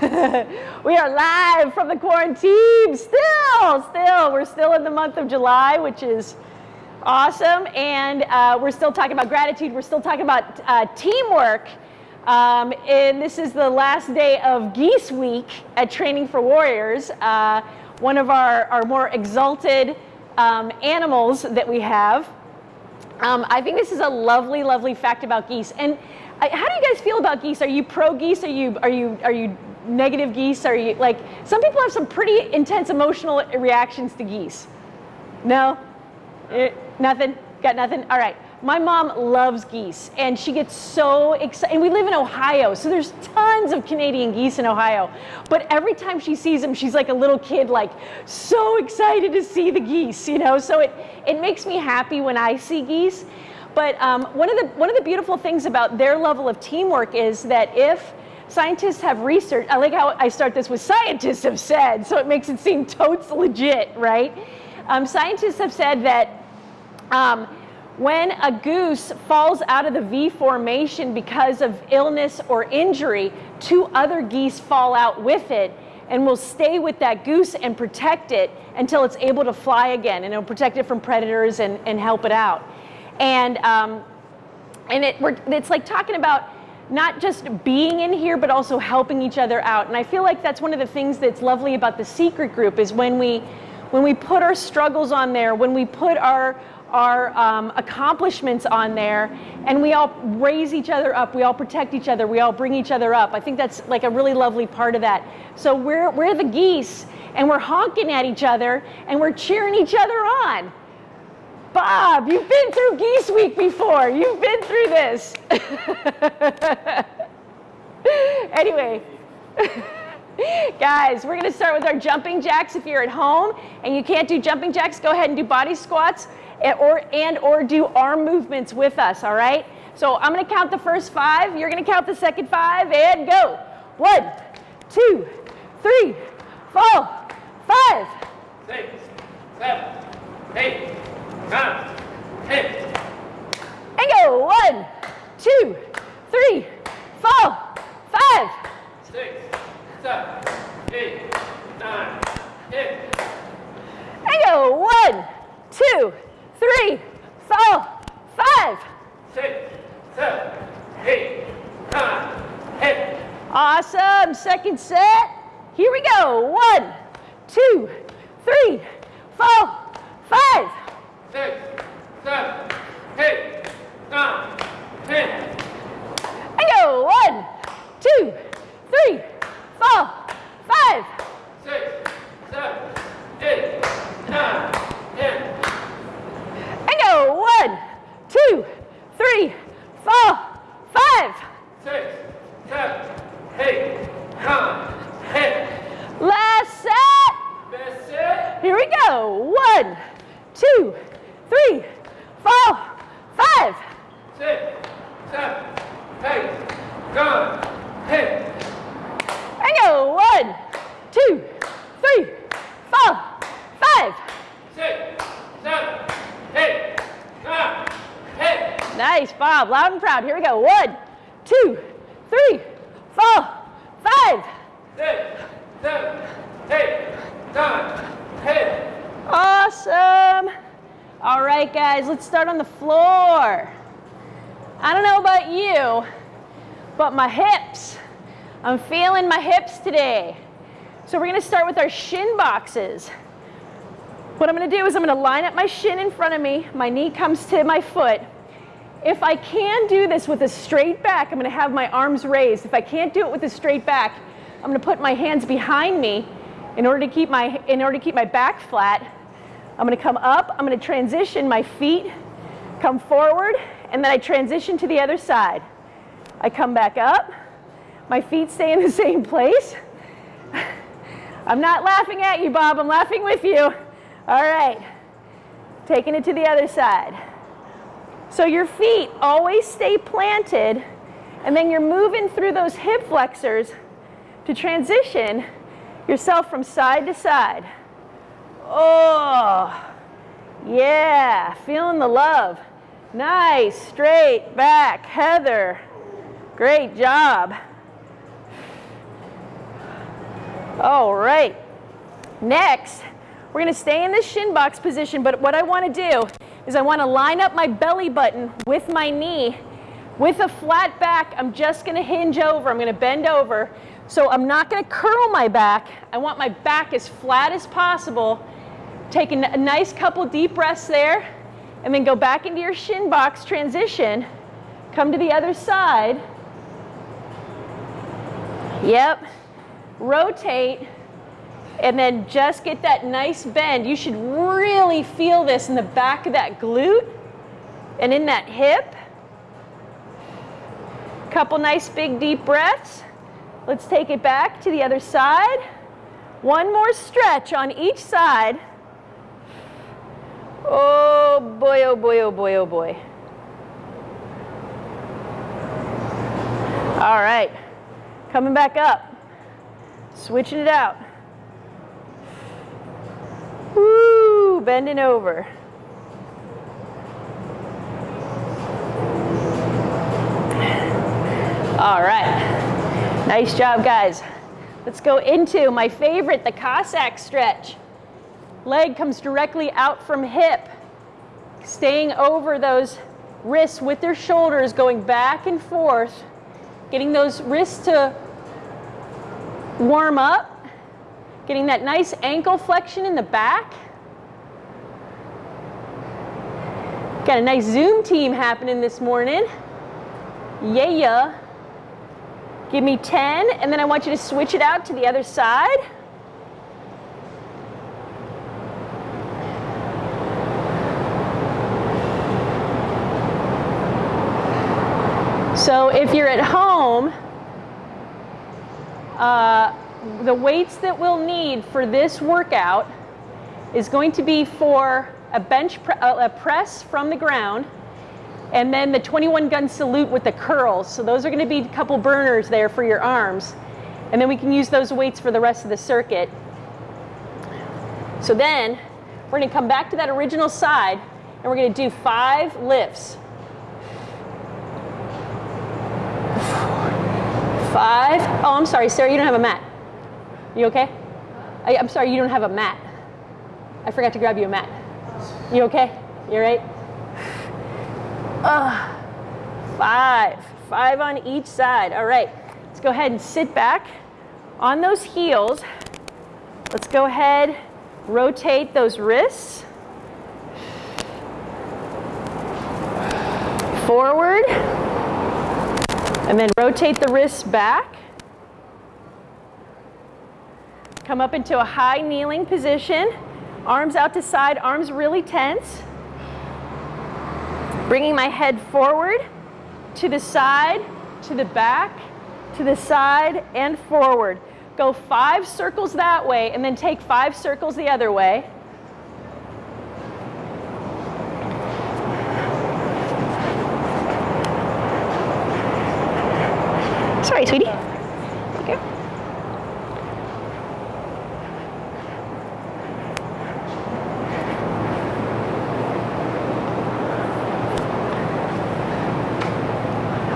we are live from the quarantine. Still, still, we're still in the month of July, which is awesome. And uh, we're still talking about gratitude. We're still talking about uh, teamwork. Um, and this is the last day of Geese Week at Training for Warriors, uh, one of our, our more exalted um, animals that we have. Um, I think this is a lovely, lovely fact about geese. And how do you guys feel about geese? Are you pro geese? Are you are you are you negative geese? Are you like some people have some pretty intense emotional reactions to geese? No, eh, nothing. Got nothing. All right. My mom loves geese, and she gets so excited. And we live in Ohio, so there's tons of Canadian geese in Ohio. But every time she sees them, she's like a little kid, like so excited to see the geese, you know. So it it makes me happy when I see geese. But um, one of the one of the beautiful things about their level of teamwork is that if scientists have research, I like how I start this with scientists have said, so it makes it seem totes legit, right? Um, scientists have said that. Um, when a goose falls out of the V formation because of illness or injury, two other geese fall out with it and will stay with that goose and protect it until it's able to fly again and it'll protect it from predators and, and help it out. And, um, and it, it's like talking about not just being in here, but also helping each other out. And I feel like that's one of the things that's lovely about the secret group is when we, when we put our struggles on there, when we put our, our um, accomplishments on there and we all raise each other up we all protect each other we all bring each other up. I think that's like a really lovely part of that. So we're, we're the geese and we're honking at each other and we're cheering each other on bob you've been through geese week before you've been through this anyway Guys, we're gonna start with our jumping jacks. If you're at home and you can't do jumping jacks, go ahead and do body squats and or, and or do arm movements with us, all right? So I'm gonna count the first five, you're gonna count the second five, and go. One, two, three, four, five. Six, seven, eight, nine, ten. And go. One, two, three, four, five. Six, seven, eight, nine, ten. And go. One, two, three, four, five. Six, seven, eight, nine, ten. Awesome. Second set. Here we go. One, two, three, four, five. Six, seven, eight, nine, ten. And go. One, two, three, four, five. Six, seven, eight, nine, ten. And go. One, two, three, four, five. Six, seven, eight, nine, ten. Last set. That's it. Here we go. One, two, three, four, five. Six, seven, eight, nine, ten. And go. One, two, three, four, five. Six, seven, eight, nine, ten. Nice, Bob. Loud and proud. Here we go. One, two, three, four, five. Six, seven, eight, nine, ten. Awesome. All right, guys, let's start on the floor. I don't know about you, but my hips, I'm feeling my hips today. So we're gonna start with our shin boxes. What I'm gonna do is I'm gonna line up my shin in front of me, my knee comes to my foot. If I can do this with a straight back, I'm gonna have my arms raised. If I can't do it with a straight back, I'm gonna put my hands behind me in order to keep my, in order to keep my back flat. I'm gonna come up, I'm gonna transition my feet, come forward, and then I transition to the other side. I come back up, my feet stay in the same place. I'm not laughing at you, Bob, I'm laughing with you. All right, taking it to the other side. So your feet always stay planted, and then you're moving through those hip flexors to transition yourself from side to side. Oh, yeah, feeling the love. Nice, straight back, Heather. Great job. All right. Next, we're gonna stay in this shin box position, but what I wanna do is I wanna line up my belly button with my knee. With a flat back, I'm just gonna hinge over, I'm gonna bend over. So I'm not gonna curl my back. I want my back as flat as possible. Take a nice couple deep breaths there, and then go back into your shin box transition. Come to the other side. Yep. Rotate and then just get that nice bend. You should really feel this in the back of that glute and in that hip. Couple nice big deep breaths. Let's take it back to the other side. One more stretch on each side. Oh boy, oh boy, oh boy, oh boy. All right, coming back up. Switching it out. Woo, bending over. All right, nice job guys. Let's go into my favorite, the Cossack stretch. Leg comes directly out from hip, staying over those wrists with their shoulders, going back and forth, getting those wrists to warm up, getting that nice ankle flexion in the back. Got a nice Zoom team happening this morning. Yeah, yeah. Give me 10, and then I want you to switch it out to the other side. So if you're at home, uh, the weights that we'll need for this workout is going to be for a bench pre a press from the ground and then the 21 gun salute with the curls. So those are going to be a couple burners there for your arms. And then we can use those weights for the rest of the circuit. So then we're going to come back to that original side and we're going to do five lifts. Five. Oh, I'm sorry, Sarah, you don't have a mat. You okay? I, am sorry, you don't have a mat. I forgot to grab you a mat. You okay? You are right? Uh, five. Five on each side. All right. Let's go ahead and sit back on those heels. Let's go ahead, rotate those wrists. Forward. And then rotate the wrists back. Come up into a high kneeling position. Arms out to side, arms really tense. Bringing my head forward, to the side, to the back, to the side, and forward. Go five circles that way, and then take five circles the other way. Sorry, sweetie. Okay.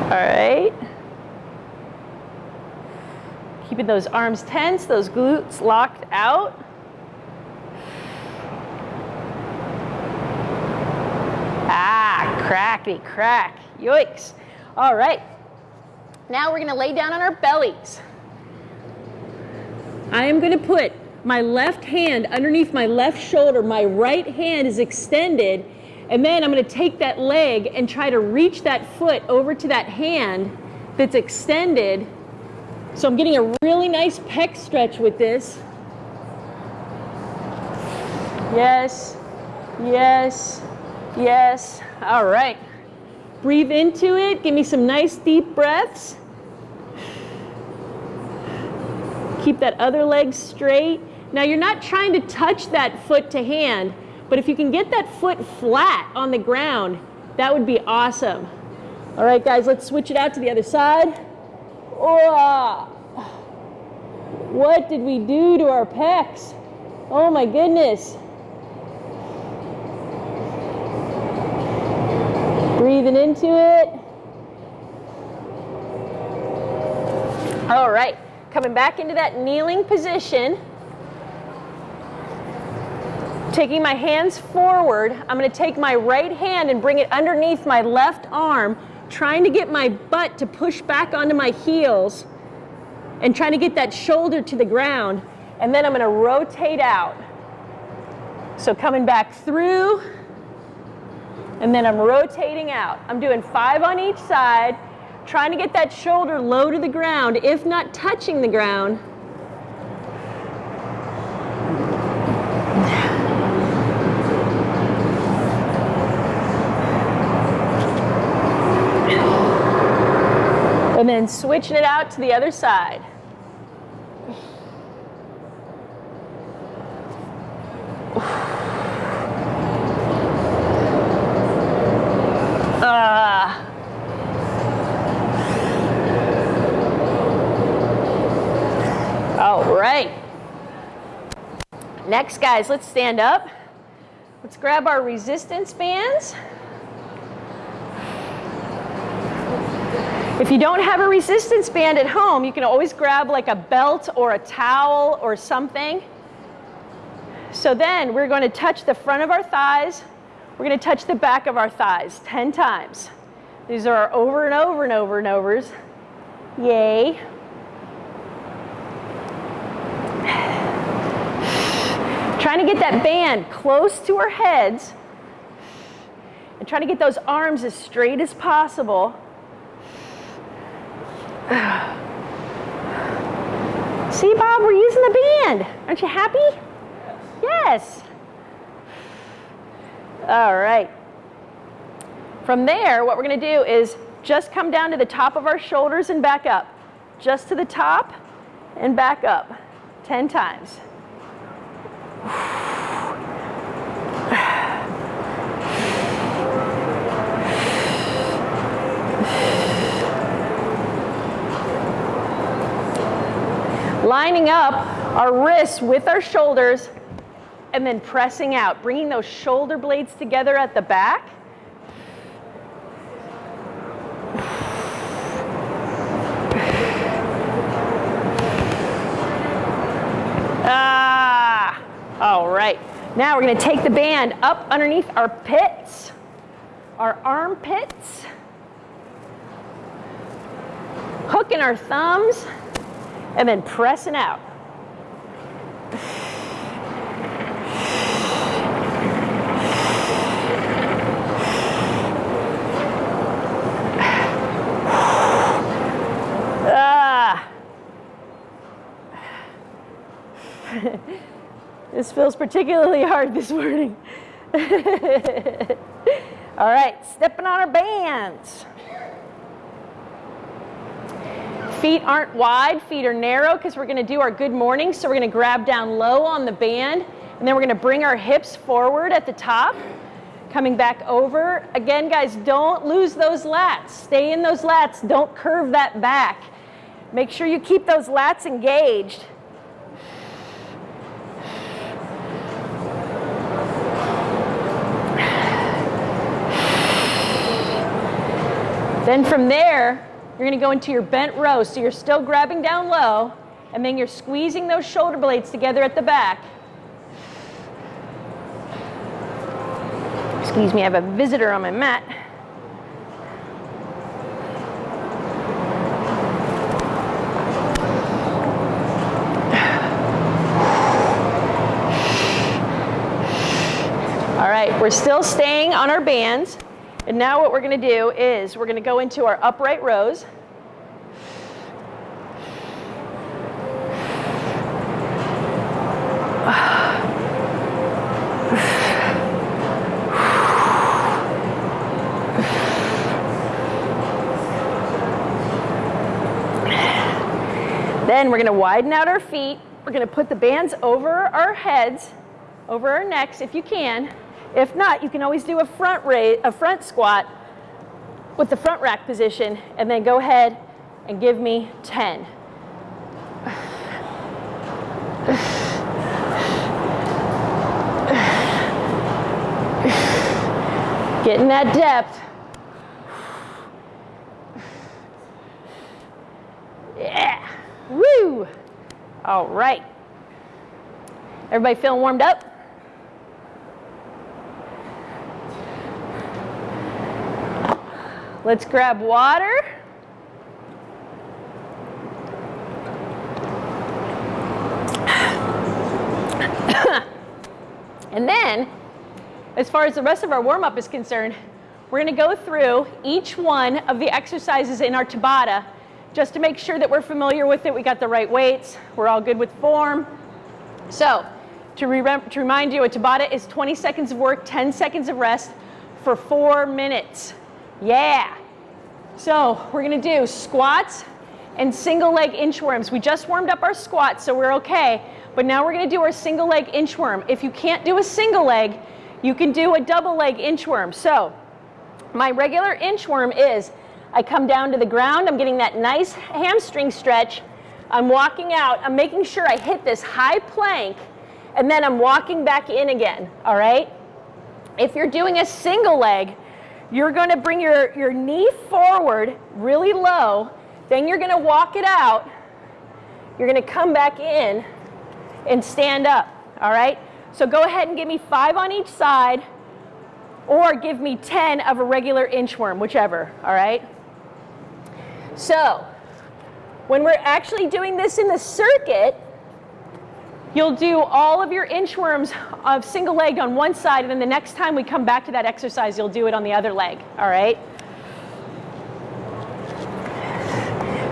All right. Keeping those arms tense, those glutes locked out. Ah, crackety crack. Yoicks. All right. Now we're gonna lay down on our bellies. I am gonna put my left hand underneath my left shoulder. My right hand is extended. And then I'm gonna take that leg and try to reach that foot over to that hand that's extended. So I'm getting a really nice pec stretch with this. Yes, yes, yes. All right. Breathe into it. Give me some nice deep breaths. Keep that other leg straight. Now you're not trying to touch that foot to hand, but if you can get that foot flat on the ground, that would be awesome. All right, guys, let's switch it out to the other side. Oh, what did we do to our pecs? Oh my goodness. Breathing into it. All right, coming back into that kneeling position. Taking my hands forward, I'm going to take my right hand and bring it underneath my left arm, trying to get my butt to push back onto my heels and trying to get that shoulder to the ground. And then I'm going to rotate out. So coming back through, and then I'm rotating out. I'm doing five on each side, trying to get that shoulder low to the ground, if not touching the ground. And then switching it out to the other side. All right. Next, guys, let's stand up. Let's grab our resistance bands. If you don't have a resistance band at home, you can always grab like a belt or a towel or something. So then we're going to touch the front of our thighs. We're going to touch the back of our thighs 10 times. These are our over and over and over and overs. Yay. Trying to get that band close to our heads and trying to get those arms as straight as possible. See, Bob, we're using the band. Aren't you happy? Yes. All right. From there, what we're going to do is just come down to the top of our shoulders and back up. Just to the top and back up 10 times. Lining up our wrists with our shoulders and then pressing out, bringing those shoulder blades together at the back. Ah, all right. Now we're going to take the band up underneath our pits, our armpits, hooking our thumbs, and then pressing out. this feels particularly hard this morning. All right, stepping on our bands. Feet aren't wide, feet are narrow because we're going to do our good morning. So we're going to grab down low on the band and then we're going to bring our hips forward at the top. Coming back over. Again, guys, don't lose those lats. Stay in those lats. Don't curve that back. Make sure you keep those lats engaged. Then from there, you're going to go into your bent row. So you're still grabbing down low, and then you're squeezing those shoulder blades together at the back. Excuse me, I have a visitor on my mat. All right, we're still staying on our bands. And now what we're going to do is we're going to go into our upright rows. Then we're going to widen out our feet. We're going to put the bands over our heads, over our necks if you can. If not, you can always do a front raise, a front squat with the front rack position and then go ahead and give me 10. Getting that depth. Yeah. Woo! All right. Everybody feeling warmed up? Let's grab water. and then, as far as the rest of our warm up is concerned, we're going to go through each one of the exercises in our Tabata just to make sure that we're familiar with it. We got the right weights, we're all good with form. So, to, re to remind you, a Tabata is 20 seconds of work, 10 seconds of rest for four minutes. Yeah. So, we're to do squats and single leg inchworms. We just warmed up our squats, so we're okay. But now we're to do our single leg inchworm. If you can't do a single leg, you can do a double leg inchworm. So, my regular inchworm is I come down to the ground, I'm getting that nice hamstring stretch. I'm walking out, I'm making sure I hit this high plank, and then I'm walking back in again, all right? If you're doing a single leg, you're gonna bring your, your knee forward really low, then you're gonna walk it out, you're gonna come back in and stand up, all right? So go ahead and give me five on each side, or give me 10 of a regular inchworm, whichever, all right? So, when we're actually doing this in the circuit, you'll do all of your inchworms of single leg on one side, and then the next time we come back to that exercise, you'll do it on the other leg, all right?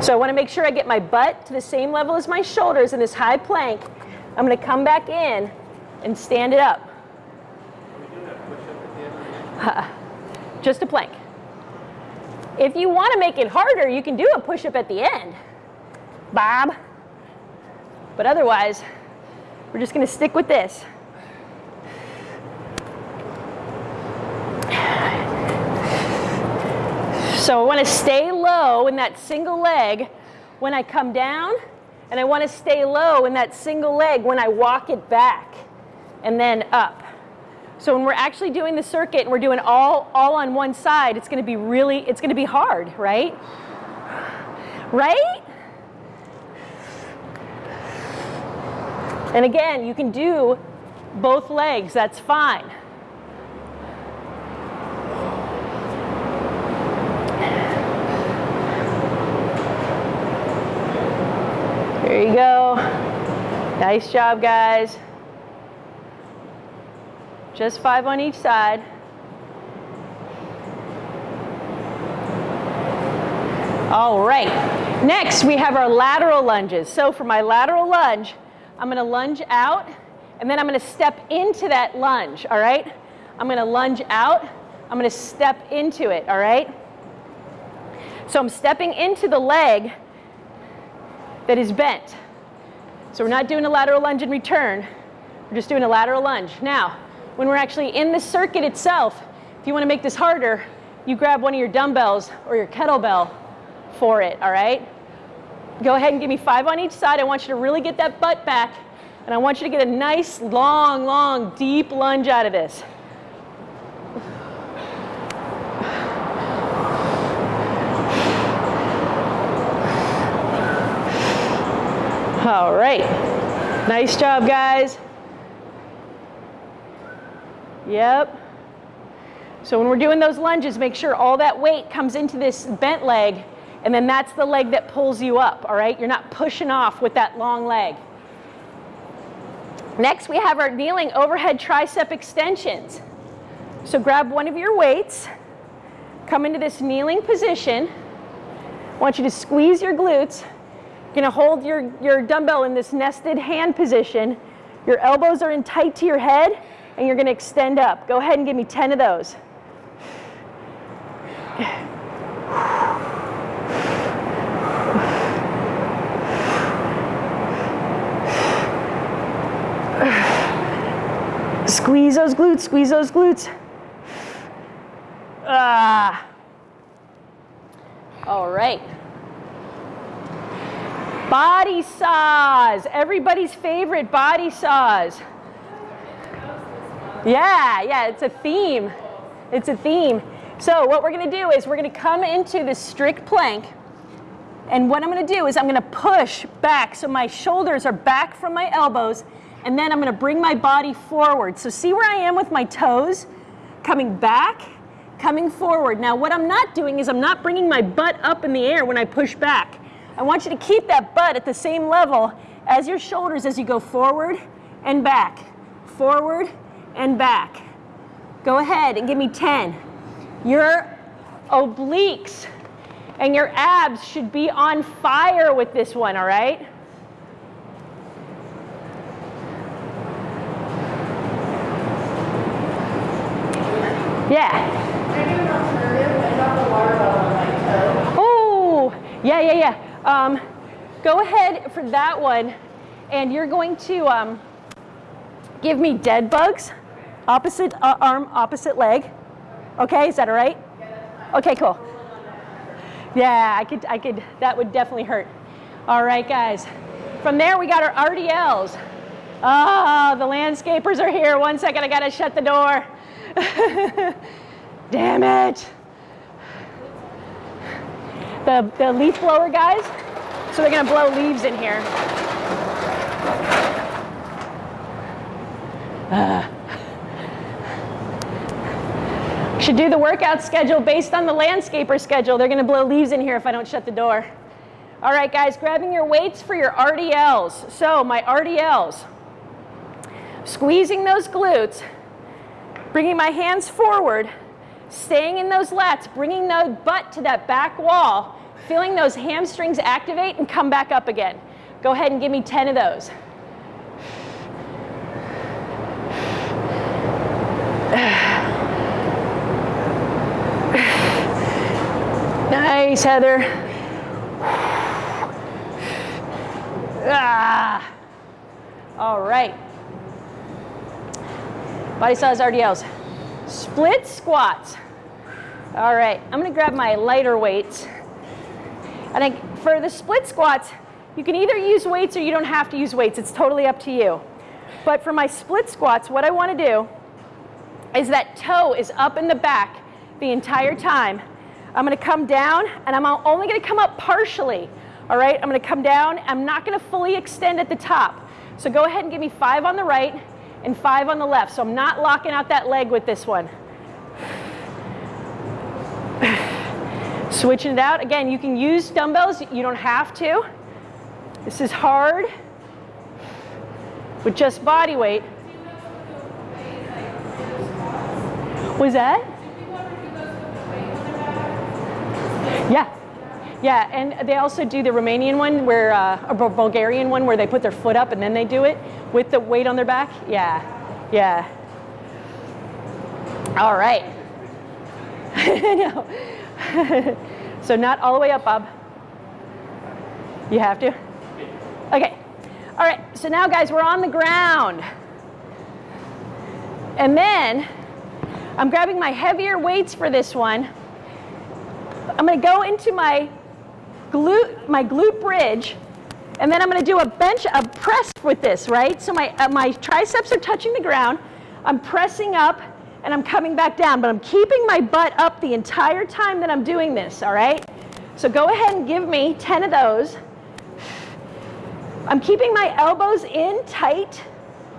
So I wanna make sure I get my butt to the same level as my shoulders in this high plank. I'm gonna come back in and stand it up. Just a plank. If you want to make it harder, you can do a push-up at the end, Bob. But otherwise, we're just going to stick with this. So I want to stay low in that single leg when I come down, and I want to stay low in that single leg when I walk it back and then up. So when we're actually doing the circuit and we're doing all, all on one side, it's gonna be really, it's gonna be hard, right? Right? And again, you can do both legs, that's fine. There you go. Nice job, guys. Just five on each side. All right. Next, we have our lateral lunges. So for my lateral lunge, I'm going to lunge out, and then I'm going to step into that lunge, all right? I'm going to lunge out. I'm going to step into it, all right? So I'm stepping into the leg that is bent. So we're not doing a lateral lunge in return. We're just doing a lateral lunge. Now, when we're actually in the circuit itself, if you want to make this harder, you grab one of your dumbbells or your kettlebell for it, all right? Go ahead and give me five on each side. I want you to really get that butt back, and I want you to get a nice, long, long, deep lunge out of this. All right. Nice job, guys. Yep. So when we're doing those lunges, make sure all that weight comes into this bent leg, and then that's the leg that pulls you up, all right? You're not pushing off with that long leg. Next, we have our kneeling overhead tricep extensions. So grab one of your weights, come into this kneeling position. I want you to squeeze your glutes. You're gonna hold your, your dumbbell in this nested hand position. Your elbows are in tight to your head, and you're to extend up. Go ahead and give me 10 of those. Squeeze those glutes, squeeze those glutes. Ah. All right. Body saws, everybody's favorite body saws. Yeah, yeah, it's a theme. It's a theme. So what we're gonna do is we're gonna come into the strict plank. And what I'm gonna do is I'm gonna push back so my shoulders are back from my elbows and then I'm gonna bring my body forward. So see where I am with my toes? Coming back, coming forward. Now what I'm not doing is I'm not bringing my butt up in the air when I push back. I want you to keep that butt at the same level as your shoulders as you go forward and back, forward and back. Go ahead and give me 10. Your obliques and your abs should be on fire with this one, all right? Yeah. Oh, yeah, yeah, yeah. Um, go ahead for that one, and you're going to um, give me dead bugs, opposite uh, arm, opposite leg. Okay, is that all right? Okay, cool. Yeah, I could, I could, that would definitely hurt. All right, guys. From there, we got our RDLs. Ah, oh, the landscapers are here. One second, I gotta shut the door. Damn it. The, the leaf blower guys, so they're gonna blow leaves in here. Uh. Should do the workout schedule based on the landscaper schedule. They're gonna blow leaves in here if I don't shut the door. All right, guys, grabbing your weights for your RDLs. So my RDLs, squeezing those glutes, bringing my hands forward, staying in those lats, bringing the butt to that back wall, feeling those hamstrings activate and come back up again. Go ahead and give me 10 of those. Nice, Heather. Ah. All right. Body size RDLs. Split squats. All right, I'm gonna grab my lighter weights. I think for the split squats, you can either use weights or you don't have to use weights. It's totally up to you. But for my split squats, what I wanna do is that toe is up in the back the entire time I'm gonna come down and I'm only gonna come up partially. All right, I'm gonna come down. I'm not gonna fully extend at the top. So go ahead and give me five on the right and five on the left. So I'm not locking out that leg with this one. Switching it out. Again, you can use dumbbells. You don't have to. This is hard with just body weight. Was that? Yeah. Yeah, and they also do the Romanian one where, uh, or Bulgarian one where they put their foot up and then they do it with the weight on their back. Yeah, yeah. All right. so not all the way up, Bob. You have to? Okay. All right, so now guys, we're on the ground. And then I'm grabbing my heavier weights for this one. I'm gonna go into my glute, my glute bridge, and then I'm gonna do a bench, a press with this, right? So my, uh, my triceps are touching the ground, I'm pressing up, and I'm coming back down, but I'm keeping my butt up the entire time that I'm doing this, all right? So go ahead and give me 10 of those. I'm keeping my elbows in tight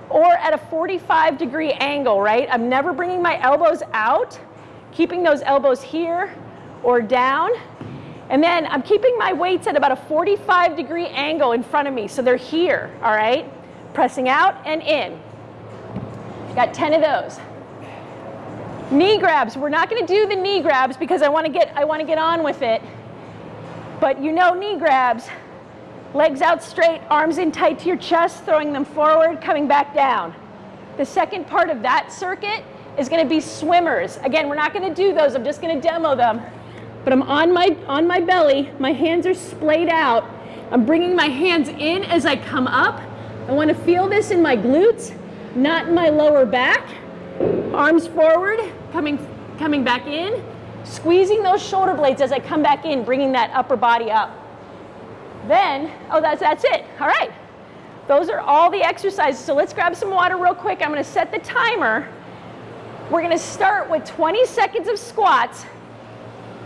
or at a 45 degree angle, right? I'm never bringing my elbows out, keeping those elbows here or down. And then I'm keeping my weights at about a 45 degree angle in front of me. So they're here, all right? Pressing out and in. Got 10 of those. Knee grabs. We're not going to do the knee grabs because I want to get I want to get on with it. But you know knee grabs. Legs out straight, arms in tight to your chest, throwing them forward, coming back down. The second part of that circuit is going to be swimmers. Again, we're not going to do those. I'm just going to demo them but I'm on my, on my belly, my hands are splayed out. I'm bringing my hands in as I come up. I wanna feel this in my glutes, not in my lower back. Arms forward, coming, coming back in. Squeezing those shoulder blades as I come back in, bringing that upper body up. Then, oh, that's, that's it. All right. Those are all the exercises. So let's grab some water real quick. I'm gonna set the timer. We're gonna start with 20 seconds of squats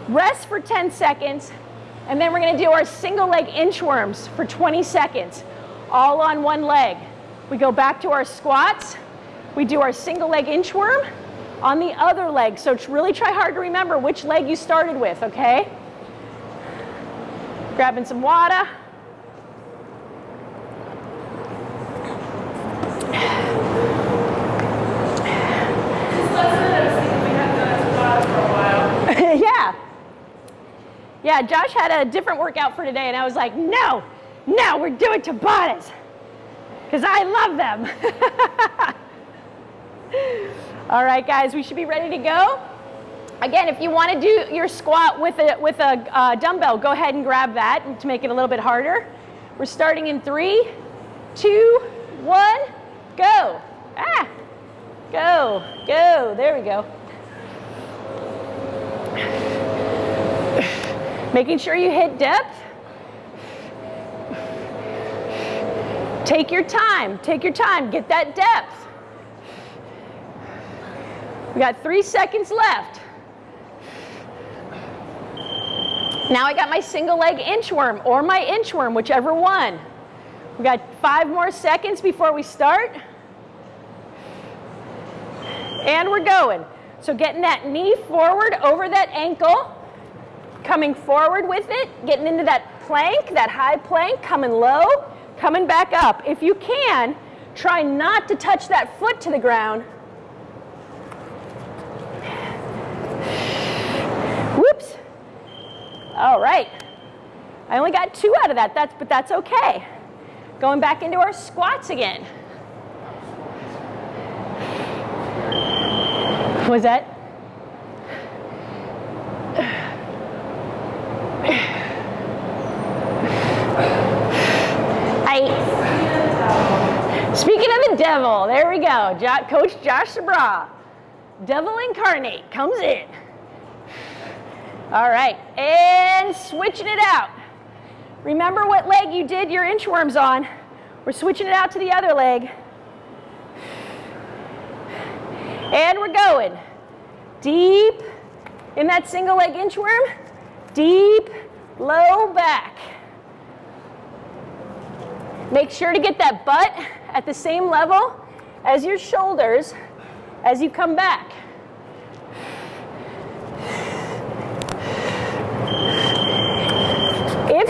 Rest for 10 seconds, And then we're gonna do our single leg inchworms for 20 seconds, all on one leg. We go back to our squats. We do our single leg inchworm on the other leg. So really try hard to remember which leg you started with, okay? Grabbing some water. yeah. Yeah, Josh had a different workout for today, and I was like, no, no, we're doing Tabatas because I love them. All right, guys, we should be ready to go. Again, if you want to do your squat with a, with a uh, dumbbell, go ahead and grab that to make it a little bit harder. We're starting in three, two, one, go. Ah, go, go. There we go. Making sure you hit depth. Take your time, take your time, get that depth. We got three seconds left. Now I got my single leg inchworm or my inchworm, whichever one. We got five more seconds before we start. And we're going. So getting that knee forward over that ankle, coming forward with it, getting into that plank, that high plank, coming low, coming back up. If you can, try not to touch that foot to the ground. All right. I only got two out of that, that's, but that's okay. Going back into our squats again. Was that? I, speaking of the devil, there we go. Coach Josh Sabra, devil incarnate, comes in. All right, and switching it out. Remember what leg you did your inchworms on. We're switching it out to the other leg. And we're going. Deep in that single leg inchworm. Deep, low back. Make sure to get that butt at the same level as your shoulders as you come back.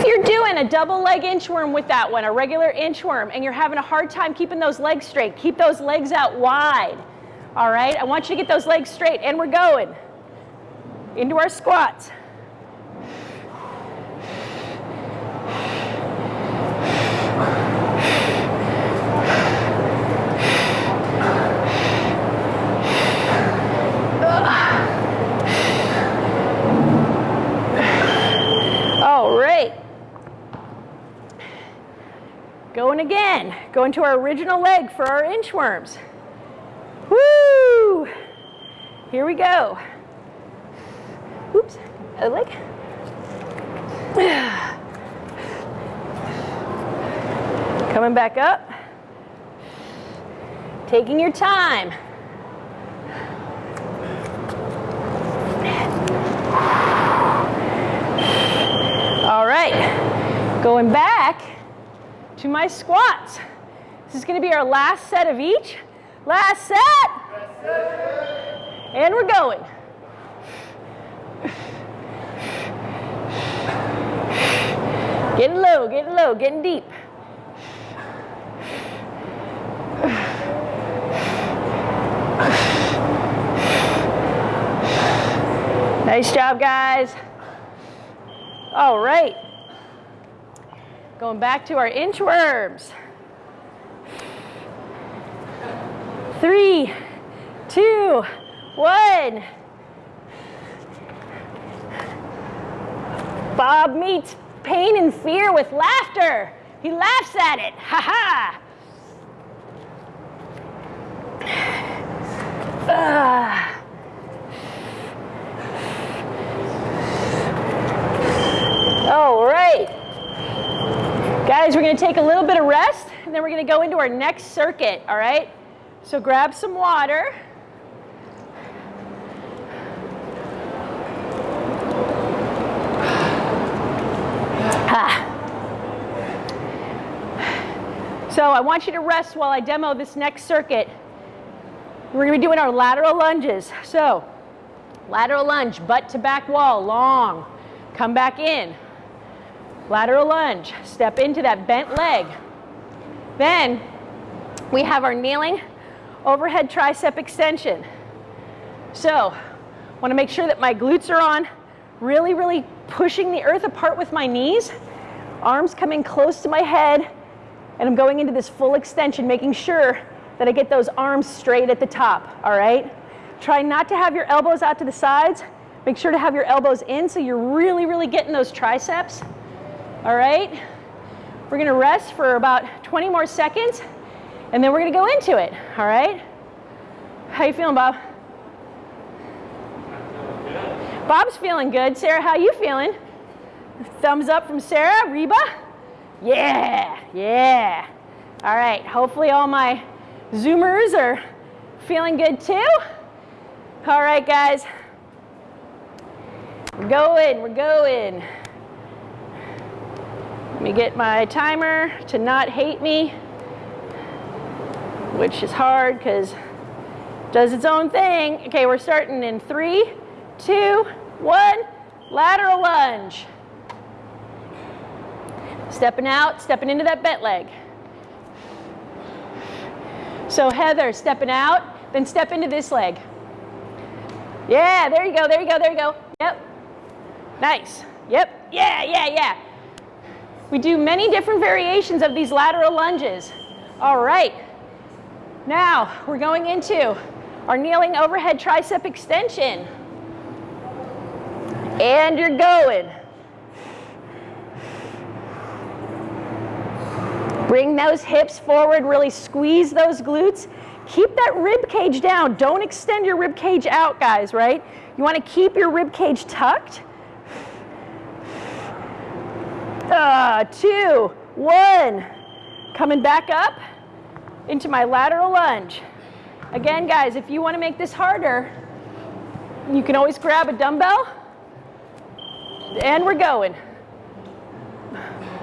You're doing a double leg inchworm with that one, a regular inchworm, and you're having a hard time keeping those legs straight, keep those legs out wide. All right, I want you to get those legs straight, and we're going into our squats. All right. Going again. Going to our original leg for our inchworms. Woo! Here we go. Oops, other leg. Coming back up. Taking your time. All right, going back to my squats. This is gonna be our last set of each. Last set. And we're going. Getting low, getting low, getting deep. Nice job, guys. All right. Going back to our inchworms. Three, two, one. Bob meets pain and fear with laughter. He laughs at it. Ha ha. Ah. All right. Guys, we're going to take a little bit of rest and then we're going to go into our next circuit, all right? So grab some water. So I want you to rest while I demo this next circuit. We're gonna be doing our lateral lunges. So, lateral lunge, butt to back wall, long. Come back in. Lateral lunge, step into that bent leg. Then we have our kneeling overhead tricep extension. So, want to make sure that my glutes are on, really, really pushing the earth apart with my knees, arms coming close to my head, and I'm going into this full extension, making sure that I get those arms straight at the top, all right? Try not to have your elbows out to the sides. Make sure to have your elbows in so you're really, really getting those triceps, all right? We're gonna rest for about 20 more seconds, and then we're gonna go into it, all right? How you feeling, Bob? Bob's feeling good. Sarah, how you feeling? Thumbs up from Sarah. Reba? Yeah, yeah. All right, hopefully all my Zoomers are feeling good too. All right, guys. We're going, we're going. Let me get my timer to not hate me, which is hard because does its own thing. Okay, we're starting in three, two, one. Lateral lunge. Stepping out, stepping into that bent leg. So Heather, stepping out, then step into this leg. Yeah, there you go, there you go, there you go. Yep. Nice. Yep. Yeah, yeah, yeah. We do many different variations of these lateral lunges. All right. Now, we're going into our kneeling overhead tricep extension. And you're going. Bring those hips forward, really squeeze those glutes. Keep that rib cage down. Don't extend your rib cage out, guys, right? You want to keep your rib cage tucked. Uh, two, one. Coming back up into my lateral lunge. Again, guys, if you want to make this harder, you can always grab a dumbbell. And we're going.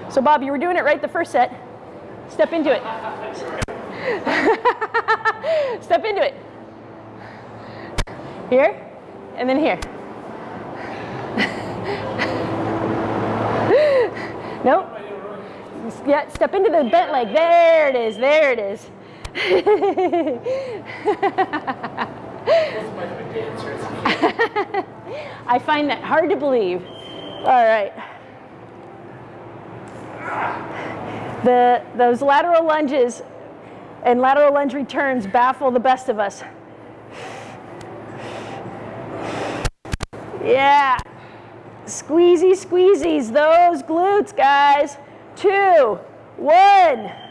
So Bob, you were doing it right the first set. Step into it. Step into it. Here, and then here. nope. Yeah, step into the bent leg. There it is, there it is. I find that hard to believe. All right. The, those lateral lunges and lateral lunge returns baffle the best of us. Yeah. Squeezy, squeezies, those glutes, guys. Two, one.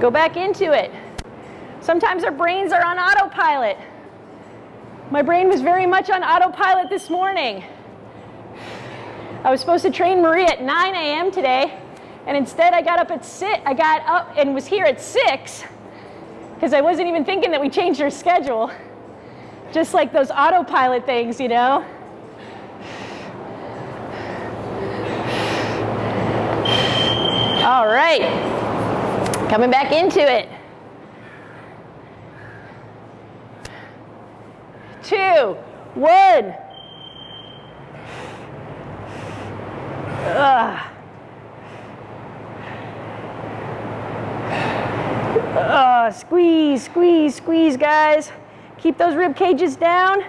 Go back into it. Sometimes our brains are on autopilot. My brain was very much on autopilot this morning. I was supposed to train Marie at 9 a.m. today, and instead I got up at 6. I got up and was here at 6 because I wasn't even thinking that we changed our schedule. Just like those autopilot things, you know? All right. Coming back into it. Two, one. Ugh. Uh, squeeze, squeeze, squeeze, guys. Keep those rib cages down,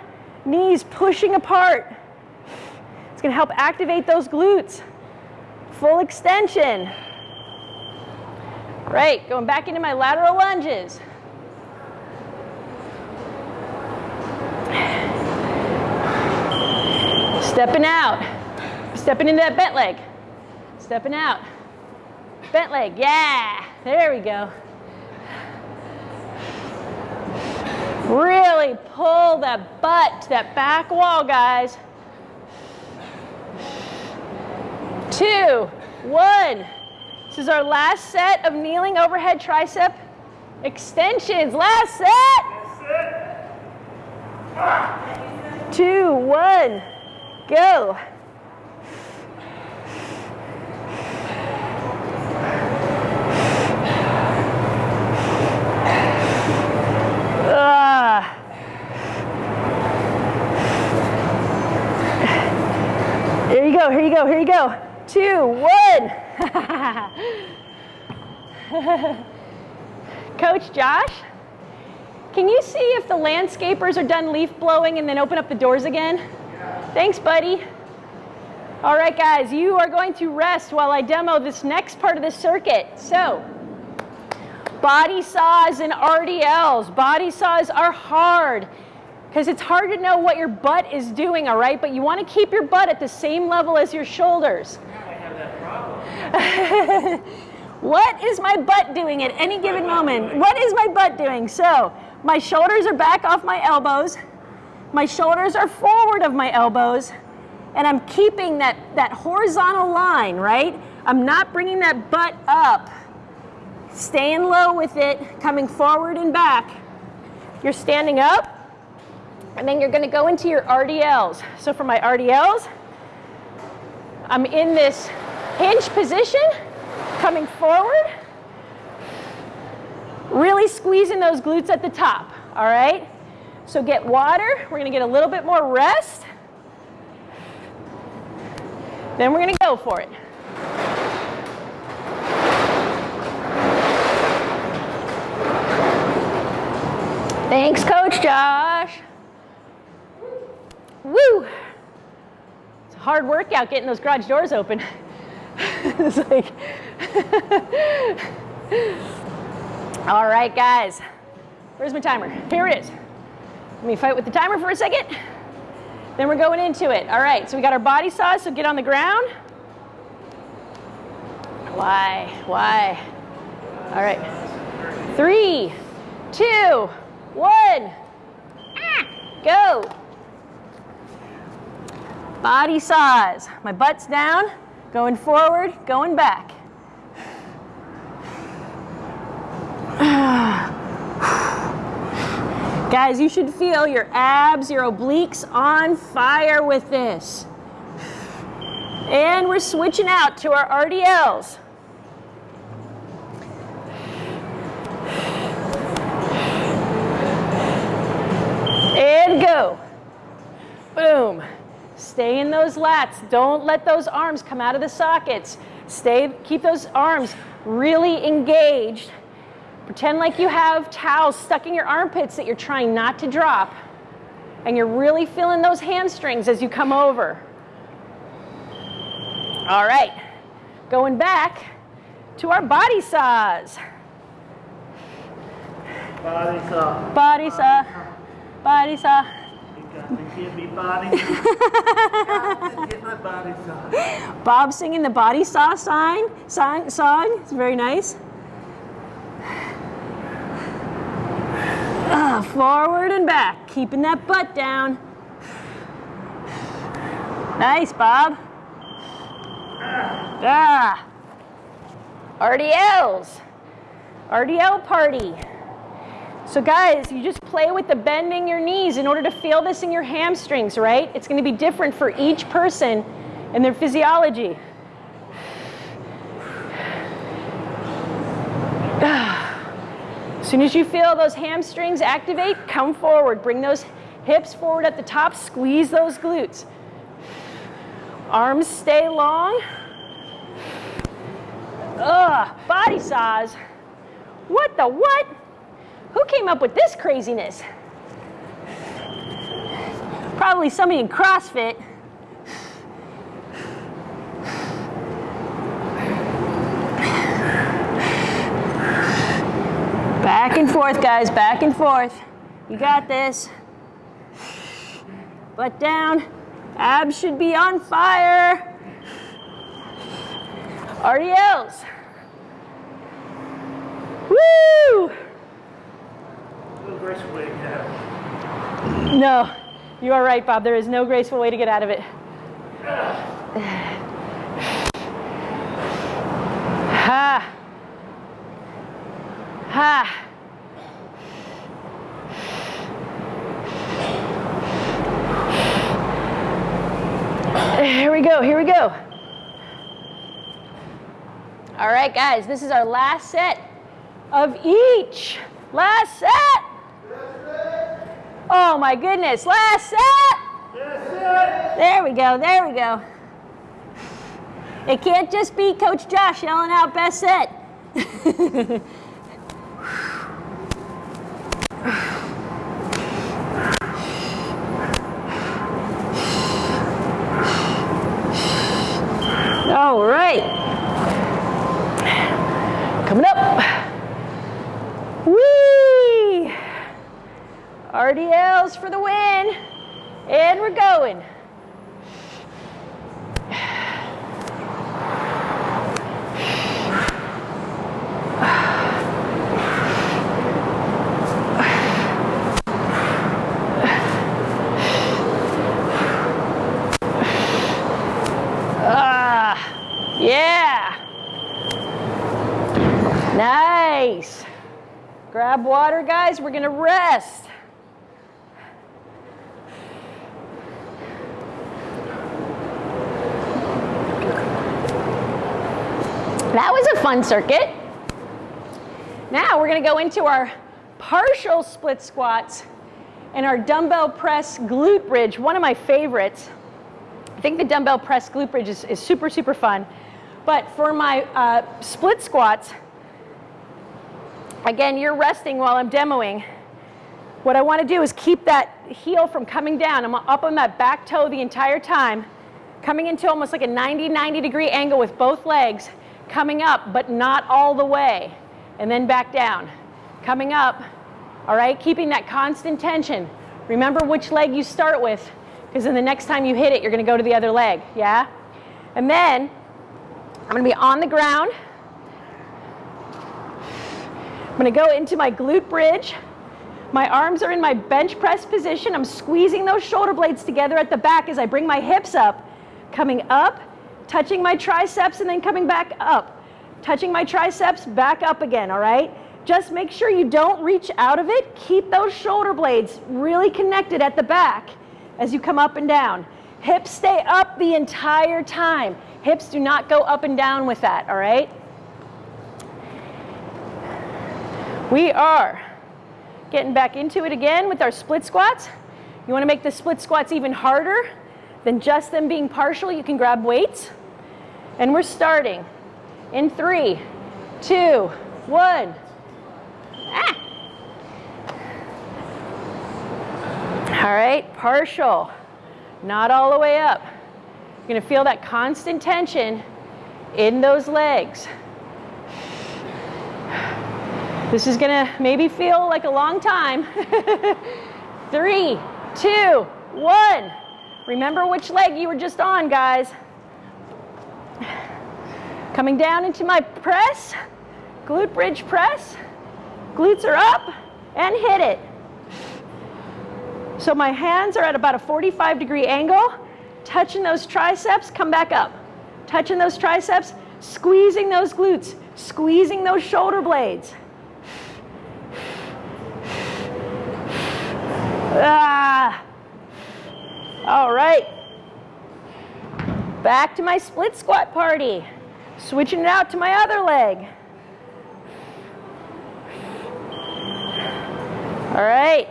knees pushing apart. It's gonna help activate those glutes. Full extension. Right, going back into my lateral lunges. Stepping out. Stepping into that bent leg. Stepping out. Bent leg, yeah. There we go. Really pull that butt to that back wall, guys. Two, one. This is our last set of kneeling overhead tricep extensions. Last set. Two, one, go. Ah. Here you go, here you go, here you go. Two, one. Coach Josh, can you see if the landscapers are done leaf blowing and then open up the doors again? Thanks, buddy. All right, guys, you are going to rest while I demo this next part of the circuit. So, body saws and RDLs. Body saws are hard because it's hard to know what your butt is doing, all right? But you want to keep your butt at the same level as your shoulders. I have that problem. What is my butt doing at any given moment? What is my butt doing? So, my shoulders are back off my elbows. My shoulders are forward of my elbows. And I'm keeping that, that horizontal line, right? I'm not bringing that butt up. Staying low with it, coming forward and back. You're standing up, and then you're gonna go into your RDLs. So for my RDLs, I'm in this hinge position, coming forward, really squeezing those glutes at the top, all right? So get water, we're gonna get a little bit more rest, then we're gonna go for it. Thanks, Coach Josh. Woo! It's a hard workout getting those garage doors open. it's like, all right, guys. Where's my timer? Here it is. Let me fight with the timer for a second. Then we're going into it. All right, so we got our body saws, so get on the ground. Why? Why? All right. Three, two, one. Go. Body saws. My butt's down, going forward, going back. Guys, you should feel your abs, your obliques on fire with this. And we're switching out to our RDLs. And go. Boom. Stay in those lats. Don't let those arms come out of the sockets. Stay, keep those arms really engaged. Pretend like you have towels stuck in your armpits that you're trying not to drop. And you're really feeling those hamstrings as you come over. All right, going back to our body saws. Body saw. Body saw, body saw. Bob singing the body saw sign, song, song. It's very nice. Ah, forward and back, keeping that butt down. Nice, Bob. Ah. RDLs. RDL party. So guys, you just play with the bending your knees in order to feel this in your hamstrings, right? It's going to be different for each person and their physiology. As soon as you feel those hamstrings activate, come forward. Bring those hips forward at the top. Squeeze those glutes. Arms stay long. Ugh, body saws. What the what? Who came up with this craziness? Probably somebody in CrossFit. Back and forth, guys, back and forth. You got this. Butt down. Abs should be on fire. RDLs. Woo! Graceful way to get out. No, you are right, Bob. There is no graceful way to get out of it. Ha. Ha. Here we go, here we go. All right, guys, this is our last set of each. Last set. Oh my goodness, last set. There we go, there we go. It can't just be Coach Josh yelling out best set. All right. Coming up. Whee! RDLs for the win. And we're going. Ah, yeah. Nice. Grab water, guys. We're going to rest. That was a fun circuit. Now we're going to go into our partial split squats and our dumbbell press glute bridge, one of my favorites. I think the dumbbell press glute bridge is, is super, super fun. But for my uh, split squats, again, you're resting while I'm demoing. What I want to do is keep that heel from coming down. I'm up on that back toe the entire time, coming into almost like a 90, 90 degree angle with both legs, coming up, but not all the way, and then back down. Coming up, all right, keeping that constant tension. Remember which leg you start with, because then the next time you hit it, you're going to go to the other leg, yeah? And then I'm to be on the ground. I'm to go into my glute bridge. My arms are in my bench press position. I'm squeezing those shoulder blades together at the back as I bring my hips up, coming up, touching my triceps, and then coming back up. Touching my triceps, back up again, all right? Just make sure you don't reach out of it. Keep those shoulder blades really connected at the back as you come up and down. Hips stay up the entire time. Hips do not go up and down with that, all right? We are getting back into it again with our split squats. You wanna make the split squats even harder than just them being partial, you can grab weights. And we're starting in three, two, one. Ah. All right, partial, not all the way up. You're gonna feel that constant tension in those legs. This is gonna maybe feel like a long time. Three, two, one. Remember which leg you were just on, guys. Coming down into my press, glute bridge press. Glutes are up and hit it. So my hands are at about a 45 degree angle, touching those triceps, come back up. Touching those triceps, squeezing those glutes, squeezing those shoulder blades. Ah. All right. Back to my split squat party. Switching it out to my other leg. All right.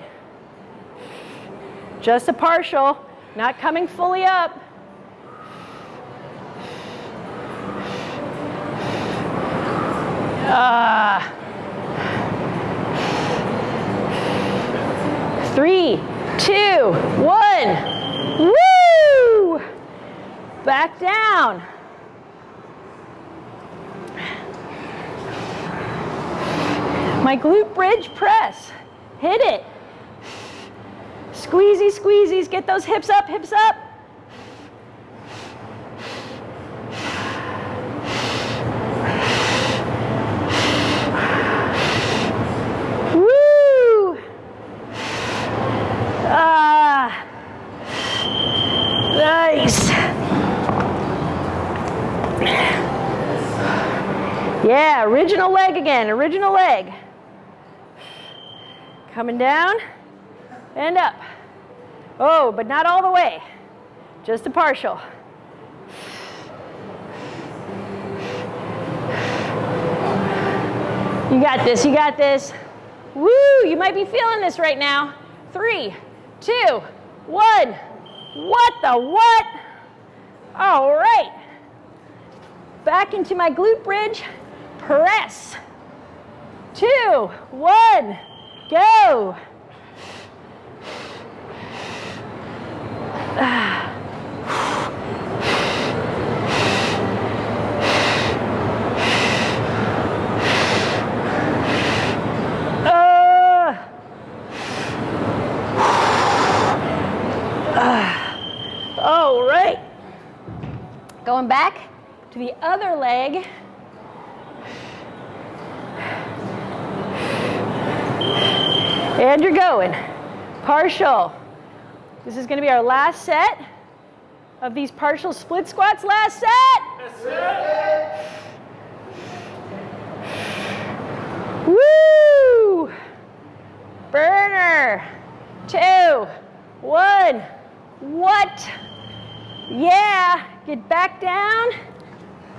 Just a partial, not coming fully up. Ah. Three, two, one. Woo! Back down. My glute bridge press. Hit it. Squeezy, squeezies. Get those hips up, hips up. Woo! Ah. Nice. Yeah, original leg again, original leg. Coming down and up. Oh, but not all the way, just a partial. You got this, you got this. Woo, you might be feeling this right now. Three, two, one. What the what? All right. back into my glute bridge, press. Two, one, go. Uh. All right. Going back to the other leg. And you're going. Partial. This is going to be our last set of these partial split squats. Last set. Woo! Burner. Two, one. What? Yeah, get back down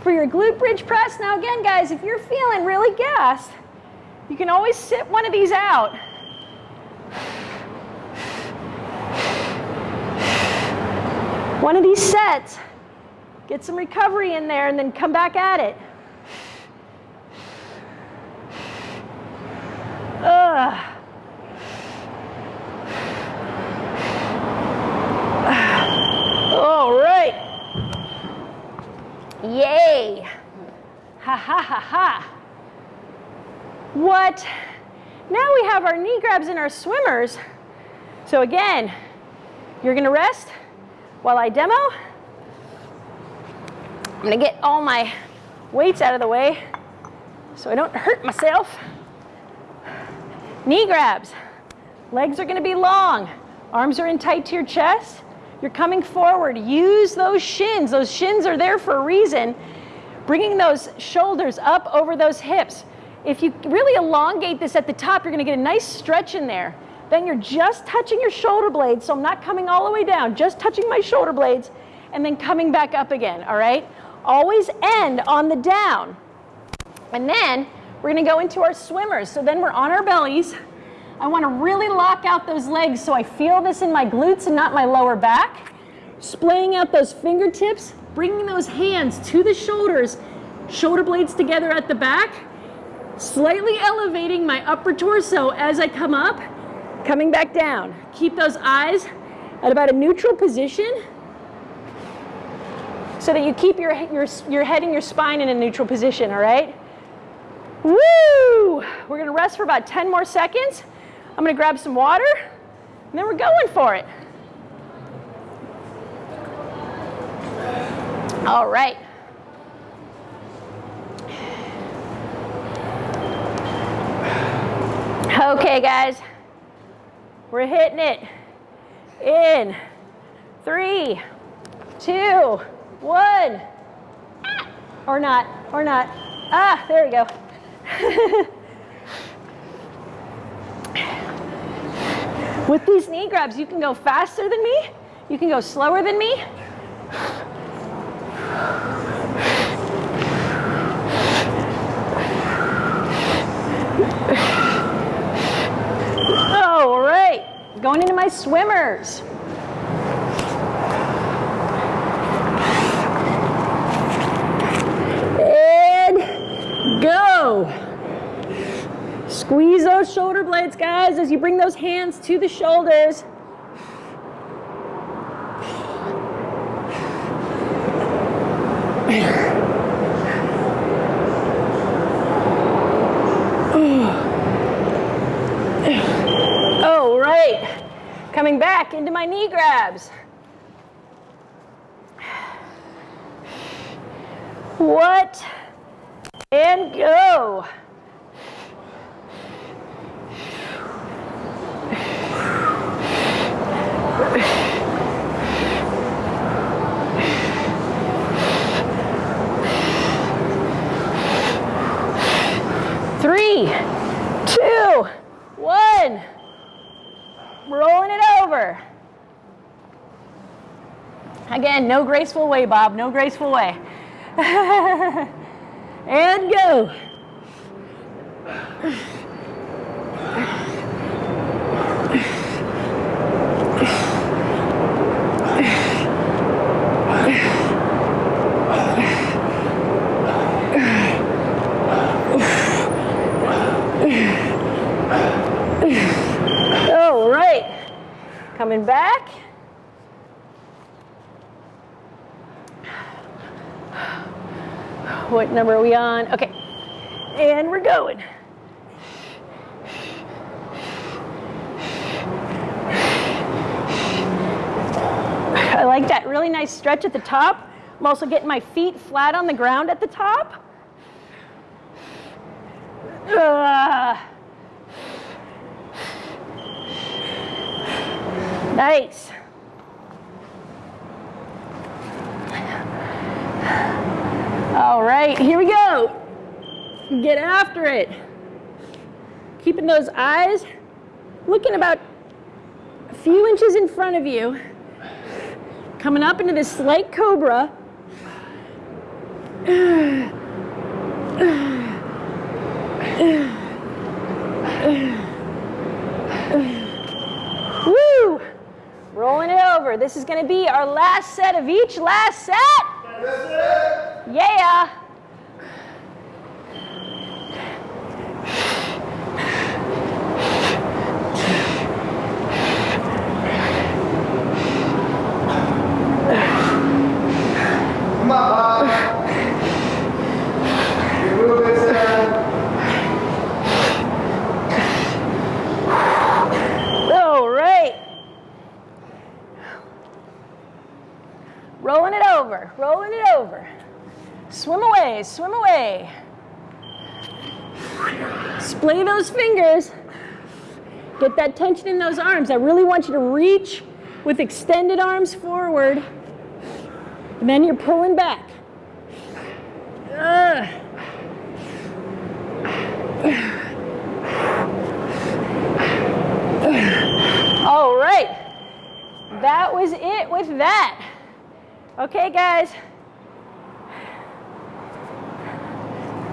for your glute bridge press. Now again, guys, if you're feeling really gassed, you can always sit one of these out. One of these sets, get some recovery in there and then come back at it. Ugh. All right. Yay. Ha ha ha ha. What? Now we have our knee grabs and our swimmers. So again, you're gonna rest while I demo. I'm gonna get all my weights out of the way so I don't hurt myself. Knee grabs. Legs are gonna be long. Arms are in tight to your chest. You're coming forward. Use those shins. Those shins are there for a reason. Bringing those shoulders up over those hips. If you really elongate this at the top, you're gonna get a nice stretch in there. Then you're just touching your shoulder blades, so I'm not coming all the way down, just touching my shoulder blades and then coming back up again, all right? Always end on the down. And then we're gonna go into our swimmers. So then we're on our bellies. I wanna really lock out those legs so I feel this in my glutes and not my lower back. Splaying out those fingertips, bringing those hands to the shoulders, shoulder blades together at the back, slightly elevating my upper torso as I come up, coming back down. Keep those eyes at about a neutral position so that you keep your, your, your head and your spine in a neutral position, all right? Woo! We're gonna rest for about 10 more seconds. I'm gonna grab some water, and then we're going for it. All right. Okay, guys, we're hitting it in three, two, one. Or not, or not. Ah, there we go. With these knee grabs, you can go faster than me, you can go slower than me. All right, going into my swimmers. And go. Squeeze those shoulder blades, guys, as you bring those hands to the shoulders. All right, coming back into my knee grabs. What? And go. no graceful way, Bob, no graceful way. and go. All right, coming back. What number are we on? Okay. And we're going. I like that really nice stretch at the top. I'm also getting my feet flat on the ground at the top. Ugh. Nice. All right, here we go. Get after it. Keeping those eyes looking about a few inches in front of you. Coming up into this slight cobra. Woo! Rolling it over. This is going to be our last set of each last set. Yeah. Come on, Bob. You move this in. All right. Rolling it over, rolling it over. Swim away, swim away. Splay those fingers. Get that tension in those arms. I really want you to reach with extended arms forward. And then you're pulling back. All right. That was it with that. Okay, guys.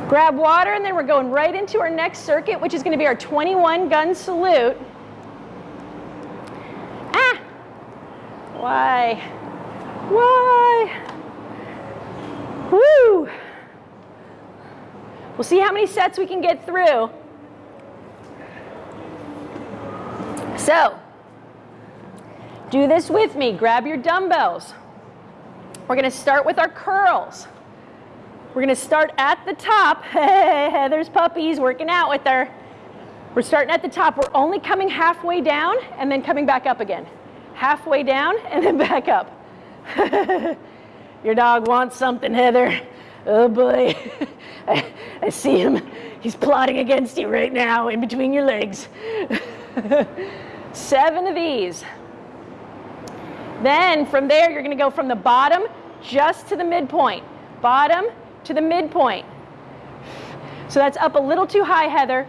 Grab water, and then we're going right into our next circuit, which is going to be our 21 gun salute. Ah! Why? Why? Woo! We'll see how many sets we can get through. So, do this with me. Grab your dumbbells. We're going to start with our curls. We're going to start at the top. There's puppies working out with her. We're starting at the top. We're only coming halfway down and then coming back up again. Halfway down and then back up. Your dog wants something, Heather. Oh boy. I, I see him. He's plotting against you right now in between your legs. Seven of these. Then from there, you're to go from the bottom just to the midpoint. Bottom to the midpoint. So that's up a little too high, Heather.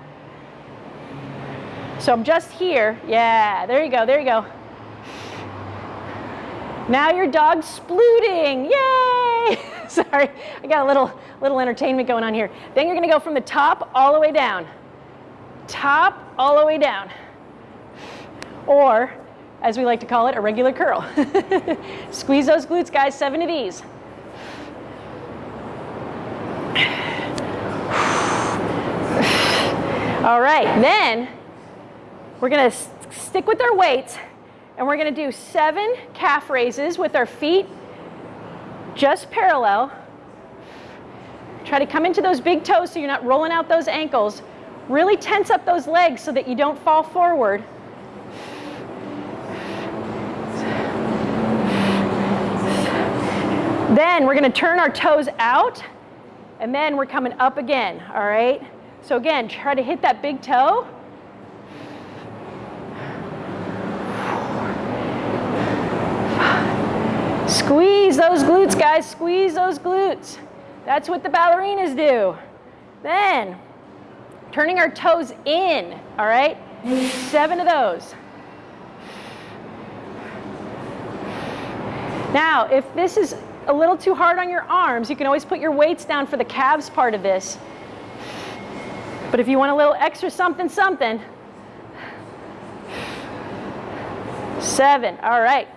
So I'm just here. Yeah, there you go, there you go. Now your dog's splooting. Yay! Sorry, I got a little, little entertainment going on here. Then you're to go from the top all the way down. Top all the way down. Or, as we like to call it, a regular curl. Squeeze those glutes, guys. Seven of these. All right, then we're to stick with our weights and we're to do seven calf raises with our feet just parallel. Try to come into those big toes so you're not rolling out those ankles. Really tense up those legs so that you don't fall forward. Then we're going to turn our toes out and then we're coming up again, all right? So again, try to hit that big toe. Squeeze those glutes, guys. Squeeze those glutes. That's what the ballerinas do. Then, turning our toes in, all right? Seven of those. Now, if this is a little too hard on your arms, you can always put your weights down for the calves part of this. But if you want a little extra something, something, seven, all right.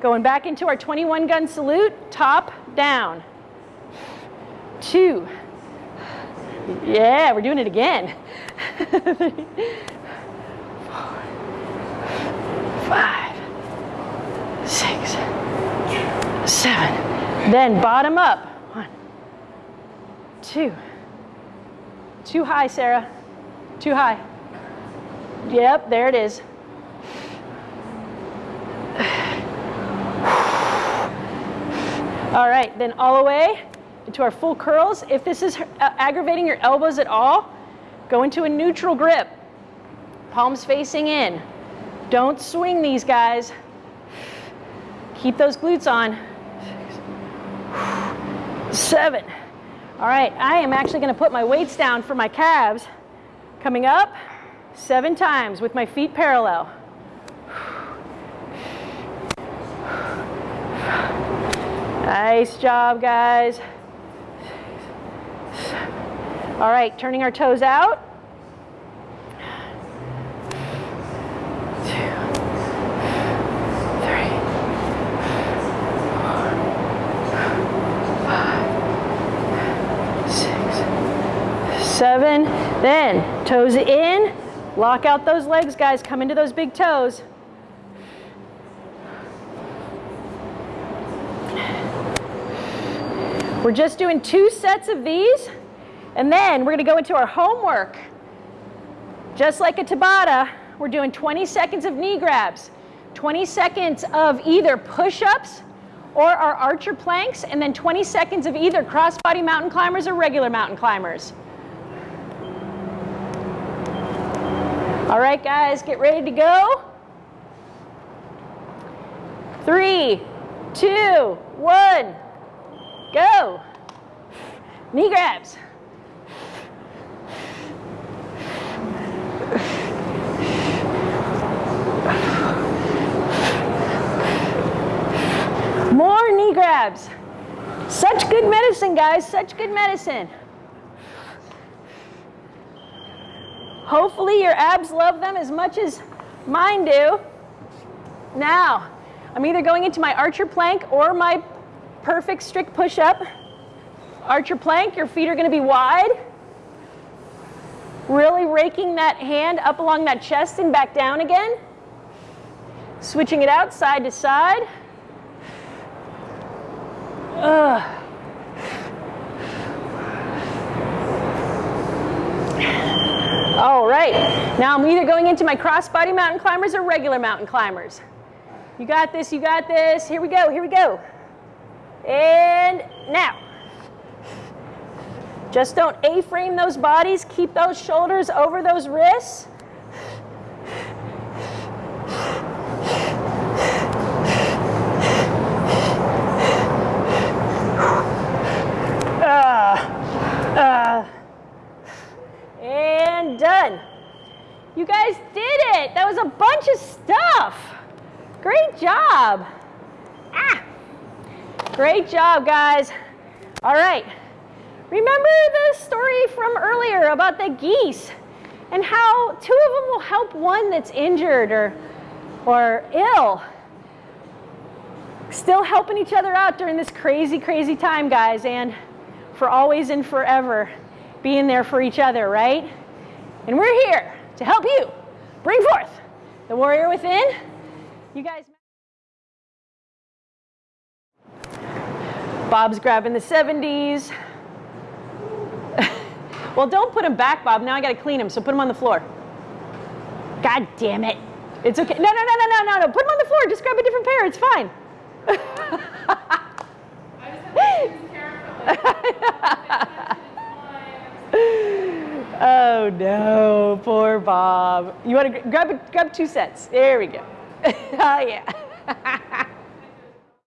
Going back into our 21 gun salute, top down. Two. Yeah, we're doing it again. Four, five, seven. Then bottom up. One, two. Too high, Sarah. Too high. Yep, there it is. All right, then all the way into our full curls. If this is uh, aggravating your elbows at all, go into a neutral grip. Palms facing in. Don't swing these guys. Keep those glutes on. Seven. All right, I am actually gonna put my weights down for my calves. Coming up, seven times with my feet parallel. Nice job, guys. All right, turning our toes out. Two, three, four, five, six, seven. Then toes in. Lock out those legs, guys. Come into those big toes. We're just doing two sets of these, and then we're gonna go into our homework. Just like a Tabata, we're doing 20 seconds of knee grabs, 20 seconds of either push-ups or our archer planks, and then 20 seconds of either crossbody mountain climbers or regular mountain climbers. All right, guys, get ready to go. Three, two, one. Go. Knee grabs. More knee grabs. Such good medicine, guys. Such good medicine. Hopefully your abs love them as much as mine do. Now, I'm either going into my archer plank or my perfect strict push-up. Archer plank, your feet are gonna be wide. Really raking that hand up along that chest and back down again. Switching it out side to side. Ugh. All right, now I'm either going into my crossbody mountain climbers or regular mountain climbers. You got this, you got this. Here we go, here we go. And now. Just don't A-frame those bodies. Keep those shoulders over those wrists. Uh, uh, done. You guys did it. That was a bunch of stuff. Great job. Ah. Great job, guys. All right. Remember the story from earlier about the geese and how two of them will help one that's injured or, or ill. Still helping each other out during this crazy, crazy time, guys, and for always and forever being there for each other, right? And we're here to help you bring forth the warrior within. You guys. Bob's grabbing the 70s. well, don't put him back, Bob. Now I got to clean him, so put him on the floor. God damn it. It's okay. No, no, no, no, no, no, no. Put him on the floor. Just grab a different pair. It's fine. Oh no, poor Bob. You want to grab grab two sets? There we go. oh yeah.